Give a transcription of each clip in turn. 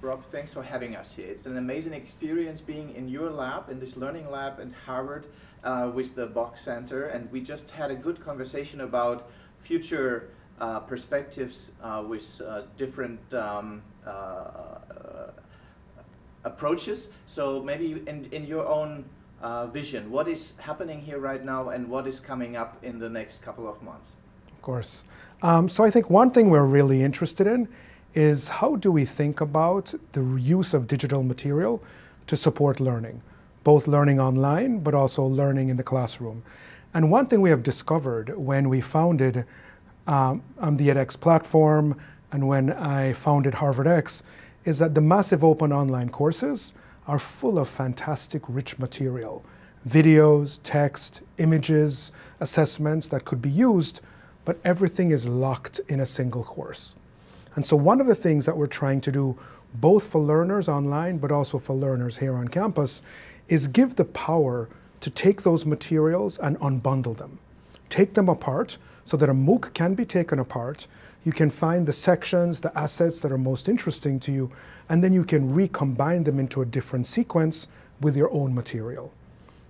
Rob, thanks for having us here. It's an amazing experience being in your lab, in this learning lab at Harvard uh, with the Bok Center. And we just had a good conversation about future uh, perspectives uh, with uh, different um, uh, uh, approaches. So maybe in, in your own vision, what is happening here right now and what is coming up in the next couple of months? Of course. Um, so I think one thing we're really interested in is how do we think about the use of digital material to support learning, both learning online, but also learning in the classroom. And one thing we have discovered when we founded um, the edX platform and when I founded HarvardX is that the massive open online courses are full of fantastic rich material, videos, text, images, assessments that could be used, but everything is locked in a single course. And so one of the things that we're trying to do, both for learners online, but also for learners here on campus, is give the power to take those materials and unbundle them. Take them apart so that a MOOC can be taken apart. You can find the sections, the assets that are most interesting to you, and then you can recombine them into a different sequence with your own material.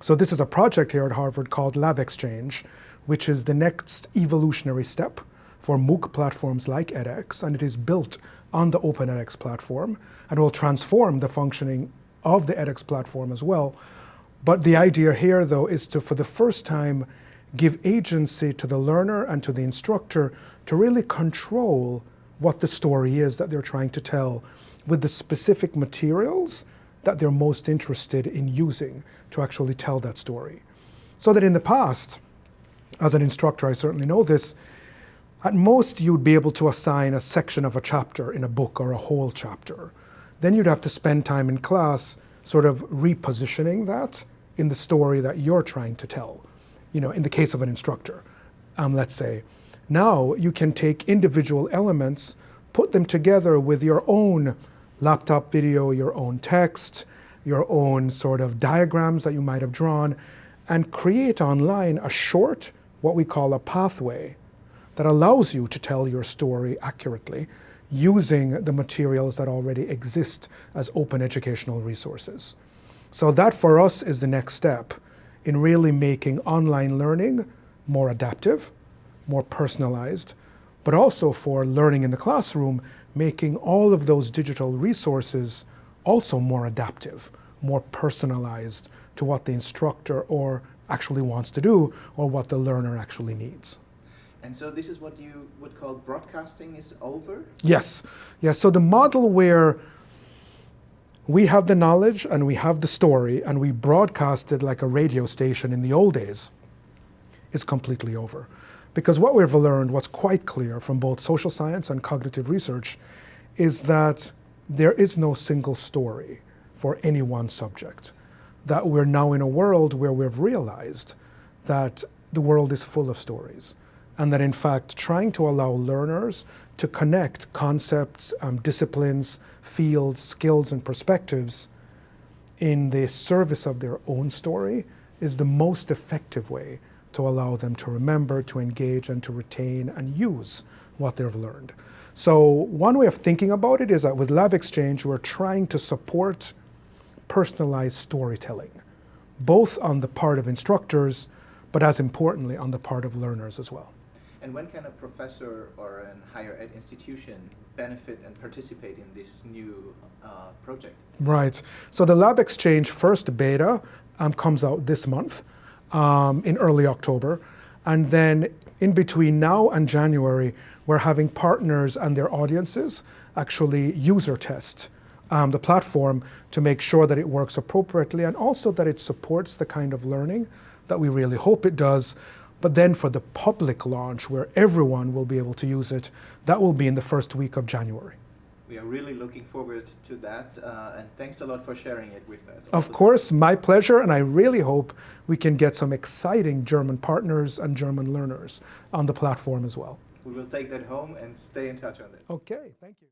So this is a project here at Harvard called LabXchange, which is the next evolutionary step for MOOC platforms like edX, and it is built on the Open edX platform, and will transform the functioning of the edX platform as well. But the idea here, though, is to, for the first time, give agency to the learner and to the instructor to really control what the story is that they're trying to tell with the specific materials that they're most interested in using to actually tell that story. So that in the past, as an instructor, I certainly know this, at most, you'd be able to assign a section of a chapter in a book or a whole chapter. Then you'd have to spend time in class sort of repositioning that in the story that you're trying to tell. You know, in the case of an instructor, um, let's say. Now you can take individual elements, put them together with your own laptop video, your own text, your own sort of diagrams that you might have drawn, and create online a short, what we call a pathway, that allows you to tell your story accurately using the materials that already exist as open educational resources. So that for us is the next step in really making online learning more adaptive, more personalized, but also for learning in the classroom, making all of those digital resources also more adaptive, more personalized to what the instructor or actually wants to do or what the learner actually needs. And so this is what you would call broadcasting is over? Yes. Yes. So the model where we have the knowledge and we have the story and we broadcast it like a radio station in the old days is completely over. Because what we've learned, what's quite clear from both social science and cognitive research, is that there is no single story for any one subject. That we're now in a world where we've realized that the world is full of stories and that in fact trying to allow learners to connect concepts, um, disciplines, fields, skills, and perspectives in the service of their own story is the most effective way to allow them to remember, to engage, and to retain and use what they've learned. So one way of thinking about it is that with LabXchange, we're trying to support personalized storytelling, both on the part of instructors, but as importantly, on the part of learners as well. And when can a professor or an higher ed institution benefit and participate in this new uh, project? Right. So the LabXchange first beta um, comes out this month um, in early October. And then in between now and January, we're having partners and their audiences actually user test um, the platform to make sure that it works appropriately and also that it supports the kind of learning that we really hope it does but then for the public launch, where everyone will be able to use it, that will be in the first week of January. We are really looking forward to that, uh, and thanks a lot for sharing it with us. Of course, my pleasure, and I really hope we can get some exciting German partners and German learners on the platform as well. We will take that home and stay in touch on it. Okay, thank you.